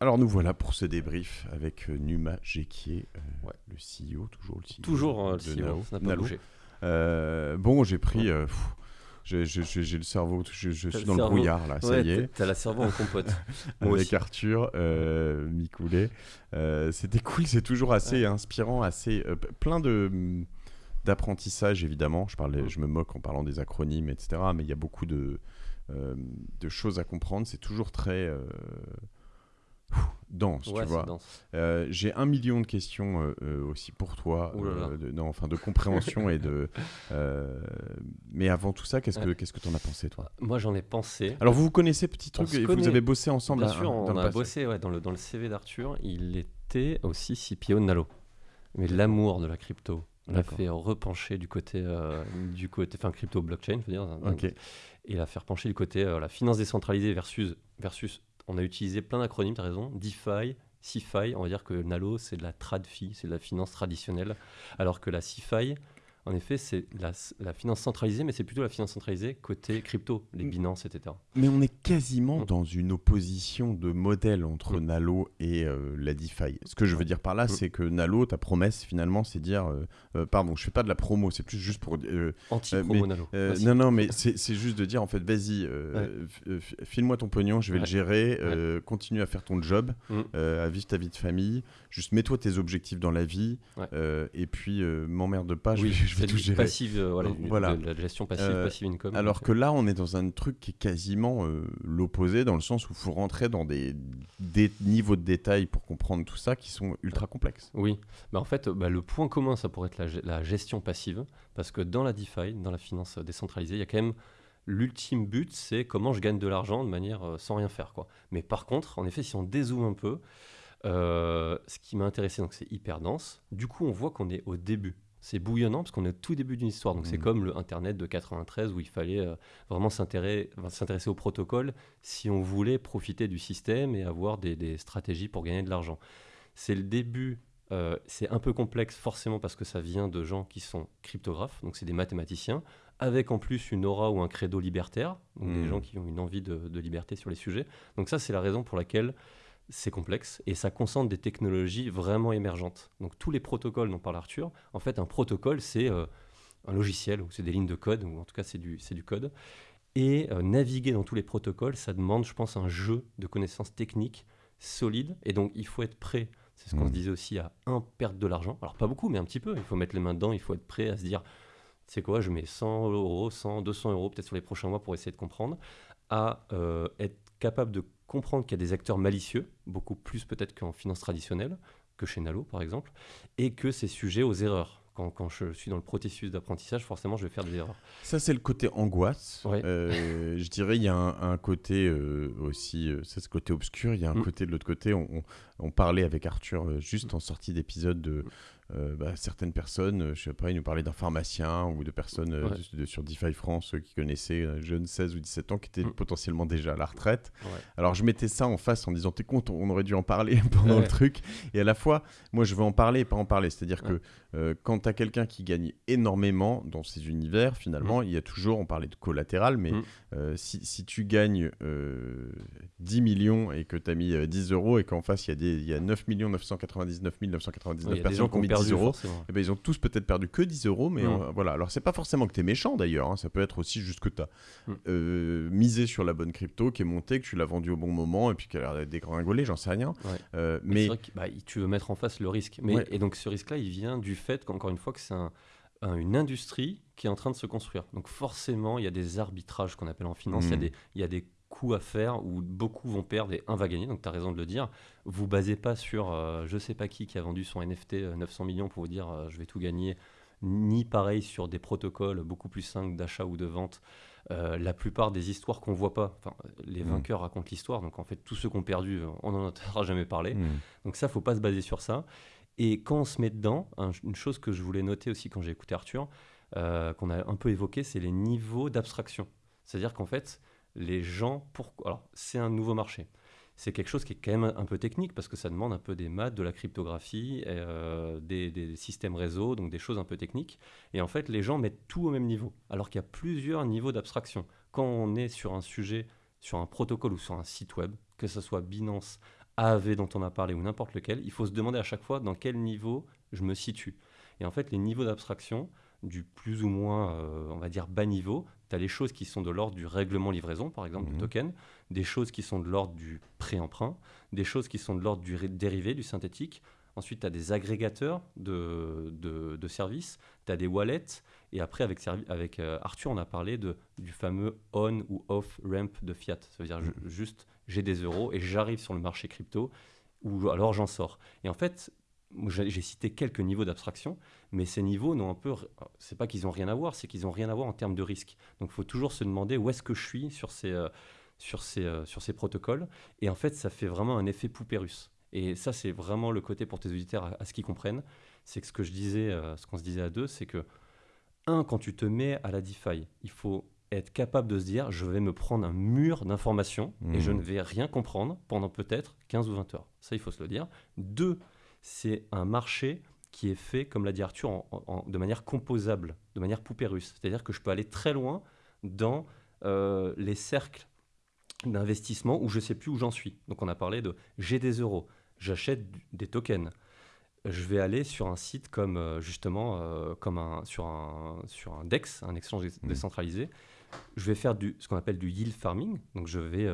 Alors nous voilà pour ce débrief avec euh, Numa Jekier, euh, Ouais. le CEO, toujours le CEO. Toujours euh, le CEO, Nao. ça n'a pas bougé. Euh, bon, j'ai pris... pff, j'ai- j'ai le cerveau, je, je suis le dans le brouillard là, ça y est. t'as- la cerveau en compote. Avec. Arthur Micoulet. C'était cool, c'est toujours assez inspirant, assez plein de d'apprentissage évidemment. Je parlais, Mm. je me moque en parlant des acronymes, etc. Mais il y a beaucoup de de choses à comprendre. C'est toujours très dense, Ouais, tu vois. Euh, J'ai un million de questions euh, euh, aussi pour toi, Ouh là là. de, non, enfin de compréhension et de. mais avant tout ça, qu'est-ce que qu'est-ce que t'en as pensé toi? Moi, j'en ai pensé. Alors vous vous connaissez petit On truc, et vous avez bossé ensemble Bien à- sûr, on le a bossé ouais, dans, le, dans le CV d'Arthur. Il était aussi CPO de Nalo. Mais l'amour de la crypto l'a fait repencher du côté, du côté, enfin crypto blockchain, je veux dire, Ok. et l'a fait repencher du côté la finance décentralisée versus, versus, on a utilisé plein d'acronymes, tu as raison, DeFi, CeFi, on va dire que Nalo c'est de la TradFi, c'est de la finance traditionnelle, alors que la CeFi, en effet, c'est la, la finance centralisée, mais c'est plutôt la finance centralisée côté crypto, les Mm. Binance, etc. Mais on est quasiment Mm. dans une opposition de modèle entre Mm. Nalo et euh, la DeFi. Ce que je veux dire par là, c'est que Nalo, ta promesse finalement, c'est dire, euh, euh, pardon, je fais pas de la promo, c'est plus juste pour. Anti-promo Nalo. non, non, mais c'est juste de dire en fait, vas-y, f- file-moi ton pognon, je vais le Ouais. gérer, continue à faire ton job, à vivre ta vie de famille, juste mets-toi tes objectifs dans la vie, Ouais. et puis m'emmerde pas, oui, je vais c'est tout du gérer. passive, euh, voilà, de la gestion passive, Euh, passive income. Alors que là, on est dans un truc qui est quasiment euh, l'opposé, dans le sens où il faut rentrer dans des, des niveaux de détail pour comprendre tout ça qui sont ultra complexes. Oui, bah en fait, bah, le point commun, ça pourrait être la, ge- la gestion passive, parce que dans la DeFi, dans la finance décentralisée, il y a quand même l'ultime but, c'est comment je gagne de l'argent de manière sans rien faire. Quoi. Mais par contre, en effet, si on dézoome un peu, euh, ce qui m'a intéressé, donc c'est hyper dense. Du coup, on voit qu'on est au début. C'est bouillonnant parce qu'on est au tout début d'une histoire. Donc c'est Mhm. comme le Internet de 93 où il fallait euh, vraiment s'intéresser au protocole si on voulait profiter du système et avoir des, des stratégies pour gagner de l'argent. C'est le début. euh, c'est un peu complexe forcément parce que ça vient de gens qui sont cryptographes, donc c'est des mathématiciens, avec en plus une aura ou un credo libertaire, donc des Mhm. gens qui ont une envie de, de liberté sur les sujets. Donc ça c'est la raison pour laquelle c'est complexe et ça concentre des technologies vraiment émergentes. Donc tous les protocoles dont parle Arthur, en fait un protocole c'est euh, un logiciel ou c'est des lignes de code ou en tout cas c'est du, c'est du code. Et euh, naviguer dans tous les protocoles, ça demande je pense un jeu de connaissances techniques solides et donc il faut être prêt. C'est ce qu'on se disait aussi à un perdre de l'argent. Alors pas beaucoup mais un petit peu. Il faut mettre les mains dedans, il faut être prêt à se dire c'est quoi, je mets 100 euros, 100, 200 euros peut-être sur les prochains mois pour essayer de comprendre, à euh, être capable de comprendre qu'il y a des acteurs malicieux, beaucoup plus peut-être qu'en finance traditionnelle, que chez Nalo par exemple, et que c'est sujet aux erreurs. Quand, quand je suis dans le processus d'apprentissage, forcément, je vais faire des erreurs. Ça, c'est le côté angoisse. Ouais. Euh, je dirais, il y a un, un côté euh, aussi, euh, ça, c'est ce côté obscur. Il y a un Mm. côté de l'autre côté. On, on- on parlait avec Arthur euh, juste en sortie d'épisode de euh, bah, certaines personnes, euh, je sais pas, il nous parlait d'un pharmacien ou de personnes euh, Ouais. de- de- sur DeFi France euh, qui connaissaient un jeune 16 ou 17 ans qui étaient Mm. potentiellement déjà à la retraite. Ouais. Alors je mettais ça en face en disant t'es con, on aurait dû en parler pendant Ouais. le truc. Et à la fois, moi je veux en parler et pas en parler. C'est-à-dire que quand t'as quelqu'un qui gagne énormément dans ces univers, finalement, il y a toujours, on parlait de collatéral, mais Mm. si, si tu gagnes euh, 10 millions et que t'as mis euh, 10 euros et qu'en face il y, a des- il y a 9 999 999 Il y a des personnes qui ont mis 10 perdu, euros, forcément. eh ben, ils ont tous peut-être perdu que 10 euros, mais Mm. euh, voilà. Alors, c'est pas forcément que tu es méchant d'ailleurs, hein, ça peut être aussi juste que tu as Mm. misé sur la bonne crypto qui est montée, que tu l'as vendue au bon moment et puis qu'elle a dégringolé, j'en sais rien. Ouais. Euh, Mais, mais c'est vrai que bah, tu veux mettre en face le risque. Mais, Ouais. Et donc ce risque-là, il vient du fait qu'encore une fois, que c'est un- un- une industrie qui est en train de se construire. Donc forcément, il y a des arbitrages qu'on appelle en finance. Il y a Mm. des- Il y, a des coups à faire où beaucoup vont perdre et un va gagner. Donc tu as raison de le dire. Vous basez pas sur euh, je sais pas qui qui a vendu son NFT euh, 900 millions pour vous dire euh, je vais tout gagner. Ni pareil sur des protocoles beaucoup plus simples d'achat ou de vente. Euh, la plupart des histoires qu'on voit pas, enfin, les Mm. vainqueurs racontent l'histoire. Donc en fait, tous ceux qui ont perdu, euh, on n'en entendra jamais parler. Hmm. Donc ça, faut pas se baser sur ça. Et quand on se met dedans, un- une chose que je voulais noter aussi quand j'ai écouté Arthur, euh, qu'on a un peu évoqué, c'est les niveaux d'abstraction. C'est-à-dire qu'en fait, les gens, pour... alors c'est un nouveau marché. C'est quelque chose qui est quand même un peu technique parce que ça demande un peu des maths, de la cryptographie, euh, des, systèmes réseau, donc des choses un peu techniques. Et en fait, les gens mettent tout au même niveau, alors qu'il y a plusieurs niveaux d'abstraction. Quand on est sur un sujet, sur un protocole ou sur un site web, que ce soit Binance, AAV dont on a parlé ou n'importe lequel, il faut se demander à chaque fois dans quel niveau je me situe. Et en fait, les niveaux d'abstraction, du plus ou moins, euh, on va dire, bas niveau, tu as les choses qui sont de l'ordre du règlement livraison, par exemple, du Mhm. token, des choses qui sont de l'ordre du pré-emprunt, des choses qui sont de l'ordre du dérivé, du synthétique. Ensuite, tu as des agrégateurs de, de, de services, tu as des wallets. Et après, avec, avec euh, Arthur, on a parlé de, du fameux on ou off ramp de fiat. Ça veut dire ju- juste, j'ai des euros et j'arrive sur le marché crypto ou alors j'en sors. Et en fait, j'ai cité quelques niveaux d'abstraction, mais ces niveaux n'ont un peu. C'est pas qu'ils n'ont rien à voir, c'est qu'ils n'ont rien à voir en termes de risque. Donc il faut toujours se demander où est-ce que je suis sur ces, euh, sur, ces, euh, sur ces protocoles. Et en fait, ça fait vraiment un effet poupée russe. Et ça, c'est vraiment le côté pour tes auditeurs à, à ce qu'ils comprennent. C'est que ce que je disais, euh, ce qu'on se disait à deux, c'est que, un, quand tu te mets à la DeFi, il faut être capable de se dire je vais me prendre un mur d'informations et je ne vais rien comprendre pendant peut-être 15 ou 20 heures. Ça, il faut se le dire. Deux, c'est un marché qui est fait, comme l'a dit Arthur, en- en- de manière composable, de manière poupée russe. C'est-à-dire que je peux aller très loin dans euh, les cercles d'investissement où je ne sais plus où j'en suis. Donc on a parlé de j'ai des euros, j'achète des tokens. Je vais aller sur un site comme euh, justement euh, comme un, sur, un, sur un DEX, un exchange Mhm. décentralisé. Je vais faire du, ce qu'on appelle du yield farming. Donc je vais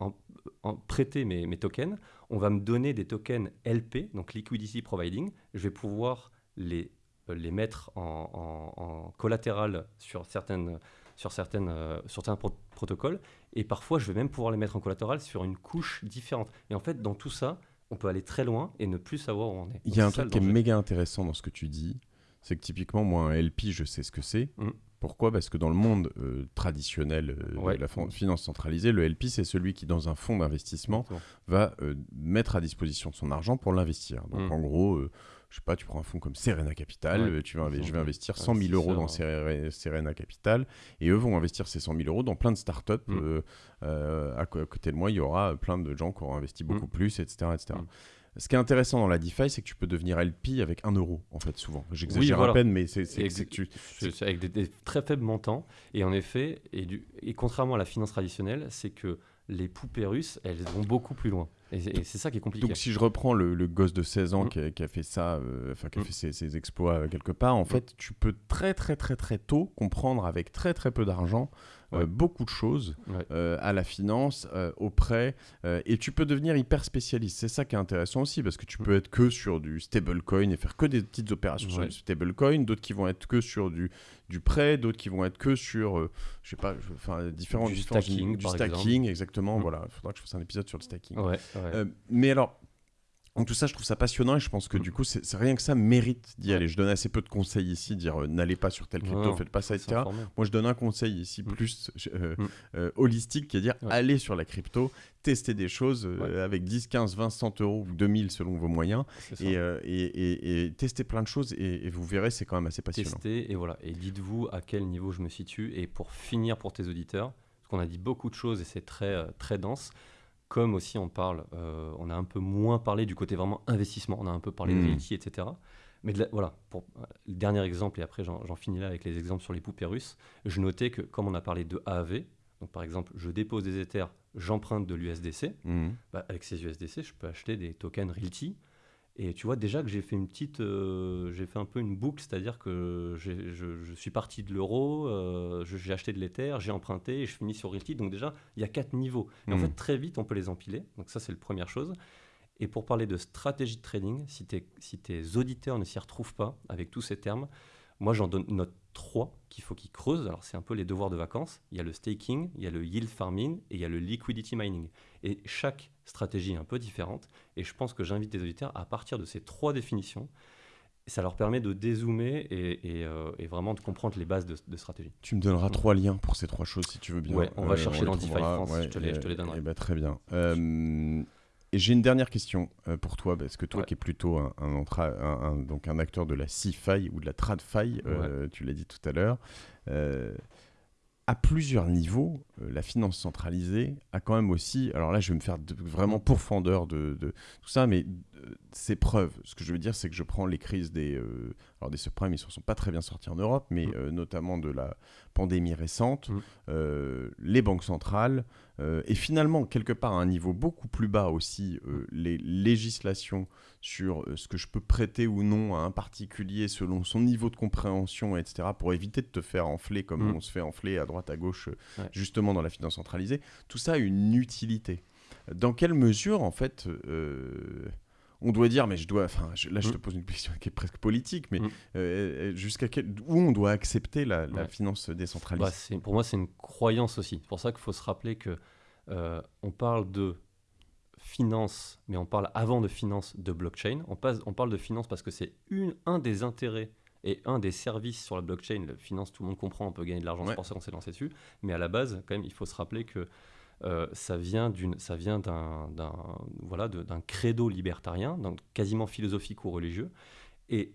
en- en prêter mes, mes tokens. On va me donner des tokens LP, donc liquidity providing. Je vais pouvoir les, euh, les mettre en, en- en collatéral sur certaines, sur certaines, euh, sur certains pro- protocoles. Et parfois, je vais même pouvoir les mettre en collatéral sur une couche différente. Et en fait, dans tout ça, on peut aller très loin et ne plus savoir où on est. Il y a un truc qui est méga intéressant dans ce que tu dis, c'est que typiquement, moi, un LP, je sais ce que c'est. Mhm. Pourquoi? Parce que dans le monde euh, traditionnel euh, Ouais. de la fin- finance centralisée, le LP, c'est celui qui, dans un fonds d'investissement, va euh, mettre à disposition son argent pour l'investir. Donc, Mhm. en gros, je sais pas, tu prends un fonds comme Serena Capital, Ouais. tu vas je vais investir 100 000 euros dans Serena Serena Capital, et eux vont investir ces 100 000 euros dans plein de startups. Euh, à, côté de moi, il y aura plein de gens qui auront investi beaucoup Mhm. plus, etc. etc. Ce qui est intéressant dans la DeFi, c'est que tu peux devenir LP avec 1 euro, en fait, souvent. J'exagère voilà. à peine, mais c'est que tu... Avec des, des très faibles montants. Et en effet, et, du- et contrairement à la finance traditionnelle, c'est que les poupées russes, elles vont beaucoup plus loin. Et, c'est- ça qui est compliqué. Donc si je reprends le, le gosse de 16 ans Mm. qui, a, qui a fait ça, euh, enfin qui a Mm. fait ses, ses exploits euh, quelque part, en fait, tu peux très très très très tôt comprendre avec très très peu d'argent euh, beaucoup de choses Ouais. à la finance, au prêt, et tu peux devenir hyper spécialiste. C'est ça qui est intéressant aussi, parce que tu peux être que sur du stablecoin et faire que des petites opérations sur du stablecoin, d'autres qui vont être que sur du, du prêt, d'autres qui vont être que sur, euh, je sais pas, enfin différents Du stacking, du par stacking, exactement. Voilà, il faudra que je fasse un épisode sur le stacking. Ouais, ouais. Euh, mais alors, donc tout ça, je trouve ça passionnant et je pense que du coup, c'est rien que ça mérite d'y aller. Je donne assez peu de conseils ici, dire euh, n'allez pas sur tel crypto, Non, faites pas ça, etc. Moi, je donne un conseil ici Mm. plus euh, Mm. euh, holistique qui est dire Ouais. allez sur la crypto, testez des choses Ouais. avec 10, 15, 20, 100 euros ou 2000 selon vos moyens et, et, et- et testez plein de choses et, vous verrez, c'est quand même assez passionnant. Testez et voilà. Et dites-vous à quel niveau je me situe. Et pour finir pour tes auditeurs, parce qu'on a dit beaucoup de choses et c'est très, très dense. Comme aussi on parle, euh, on a un peu moins parlé du côté vraiment investissement. On a un peu parlé de Mm. realty, etc. Mais de la- voilà, pour le dernier exemple, et après j'en finis là avec les exemples sur les poupées russes, je notais que comme on a parlé de AAV, donc par exemple, je dépose des Ethers, j'emprunte de l'USDC, Mhm. bah, avec ces USDC, je peux acheter des tokens Realty. Et tu vois déjà que j'ai fait une petite, euh, j'ai fait un peu une boucle, c'est-à-dire que je, je suis parti de l'euro, euh, j'ai acheté de l'Ether, j'ai emprunté et je finis sur Realty. Donc déjà, il y a quatre niveaux. Et en Mhm. fait, très vite, on peut les empiler. Donc ça, c'est la première chose. Et pour parler de stratégie de trading, si, tes- si tes auditeurs ne s'y retrouvent pas avec tous ces termes, moi j'en donne note 3 qu'il faut qu'ils creusent. Alors c'est un peu les devoirs de vacances. Il y a le staking, il y a le yield farming et il y a le liquidity mining. Et chaque stratégie un peu différente. Et je pense que j'invite les auditeurs à partir de ces trois définitions. Ça leur permet de dézoomer et, et, euh, et vraiment de comprendre les bases de, de stratégie. Tu me donneras trois liens pour ces trois choses si tu veux bien. Ouais, on va chercher les dans DeFi France, je te les- je te les donnerai. et bah, très bien. Euh, et j'ai une dernière question euh, pour toi, parce que toi Ouais. qui es plutôt un, un entra- un- un- donc un acteur de la CFI ou de la TradFi, euh, tu l'as dit tout à l'heure, euh, à plusieurs niveaux, euh, la finance centralisée a quand même aussi, alors là je vais me faire vraiment pourfendeur de, de tout ça, mais ses preuves. Ce que je veux dire, c'est que je prends les crises des. Euh, alors, des subprimes, ils ne sont pas très bien sortis en Europe, mais mm. euh, notamment de la pandémie récente, mm. euh, les banques centrales, et finalement, quelque part, à un niveau beaucoup plus bas aussi, mm. les législations sur ce que je peux prêter ou non à un particulier selon son niveau de compréhension, etc., pour éviter de te faire enfler comme on se fait enfler à droite, à gauche, justement dans la finance centralisée. Tout ça a une utilité. Dans quelle mesure, en fait, on doit dire, mais je dois, enfin, là je te mm. pose une question qui est presque politique, mais mm. euh, euh, jusqu'à quel, où on doit accepter la, finance décentralisée? Bah, Pour moi, c'est une croyance aussi. C'est pour ça qu'il faut se rappeler que euh, on parle de finance, mais on parle avant de finance de blockchain. On, passe, on parle de finance parce que c'est un des intérêts et un des services sur la blockchain. La finance, tout le monde comprend, on peut gagner de l'argent, c'est pour ça qu'on s'est lancé dessus. Mais à la base, quand même, il faut se rappeler que euh, ça vient d'un, voilà, credo libertarien, quasiment philosophique ou religieux, et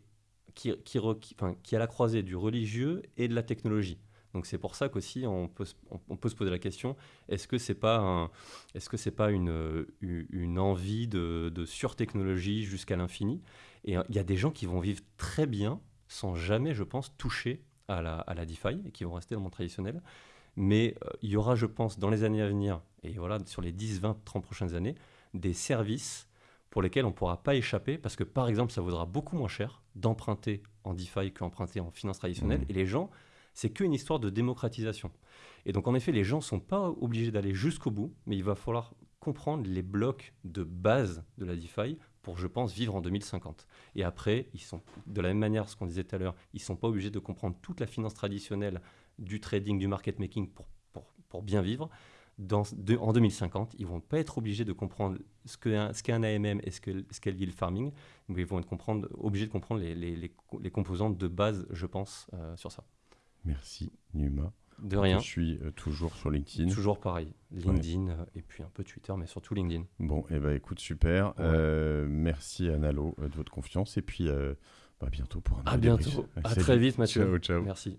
qui, qui, la croisée du religieux et de la technologie. Donc c'est pour ça qu'aussi on peut, se poser la question est-ce que c'est pas est-ce que pas une, envie de, de surtechnologie jusqu'à l'infini? Et il y a des gens qui vont vivre très bien sans jamais, je pense, toucher à la, à la DeFi et qui vont rester dans le monde traditionnel. Mais euh, il y aura, je pense, dans les années à venir, et voilà, sur les 10, 20, 30 prochaines années, des services pour lesquels on ne pourra pas échapper, parce que par exemple, ça vaudra beaucoup moins cher d'emprunter en DeFi qu'emprunter en finance traditionnelle. Mmh. Et les gens, c'est qu'une histoire de démocratisation. Et donc, en effet, les gens ne sont pas obligés d'aller jusqu'au bout, mais il va falloir comprendre les blocs de base de la DeFi pour, je pense, vivre en 2050. Et après, ils sont, de la même manière, ce qu'on disait tout à l'heure, ils ne sont pas obligés de comprendre toute la finance traditionnelle du trading, du market making pour, pour, pour bien vivre. Dans, en 2050, ils vont pas être obligés de comprendre ce qu'est ce un AMM et ce qu'est ce le yield farming, mais ils vont être comprendre, obligés de comprendre les, les, les, composantes de base, je pense, euh, sur ça. Merci, Numa. De rien. Je suis euh, toujours sur LinkedIn. Toujours pareil. LinkedIn euh, et puis un peu Twitter, mais surtout LinkedIn. Bon, et eh ben écoute, super. merci à Nalo de votre confiance et puis bah, à bientôt pour un À bientôt. À très vite, Mathieu. Ciao, ciao. Merci.